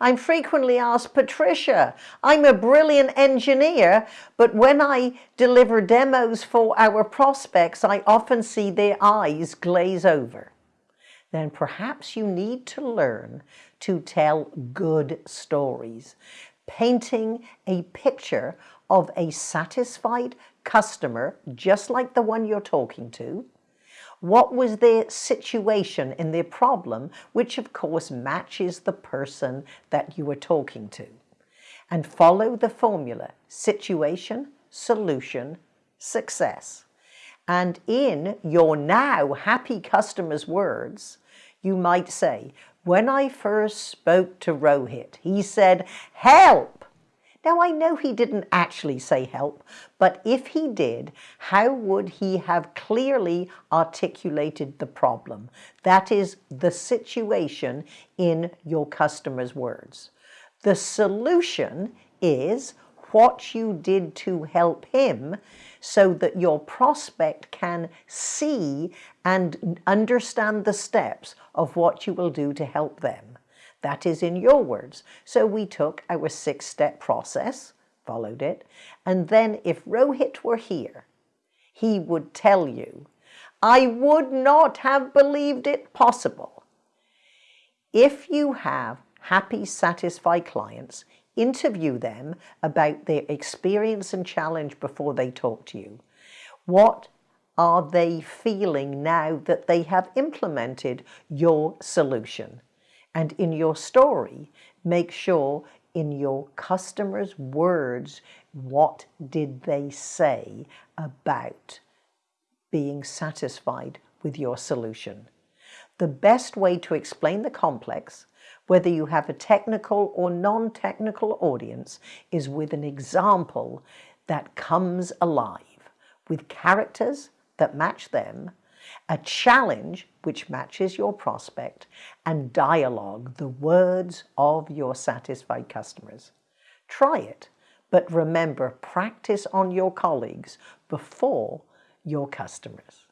I'm frequently asked, Patricia, I'm a brilliant engineer, but when I deliver demos for our prospects, I often see their eyes glaze over. Then perhaps you need to learn to tell good stories, painting a picture of a satisfied customer, just like the one you're talking to, what was their situation in their problem, which of course matches the person that you were talking to. And follow the formula, situation, solution, success. And in your now happy customer's words, you might say, when I first spoke to Rohit, he said, help, now, I know he didn't actually say help, but if he did, how would he have clearly articulated the problem? That is the situation in your customer's words. The solution is what you did to help him so that your prospect can see and understand the steps of what you will do to help them. That is in your words. So we took our six-step process, followed it, and then if Rohit were here, he would tell you, I would not have believed it possible. If you have happy, satisfied clients, interview them about their experience and challenge before they talk to you. What are they feeling now that they have implemented your solution? And in your story, make sure in your customer's words, what did they say about being satisfied with your solution? The best way to explain the complex, whether you have a technical or non-technical audience, is with an example that comes alive, with characters that match them a challenge which matches your prospect, and dialogue, the words of your satisfied customers. Try it, but remember, practice on your colleagues before your customers.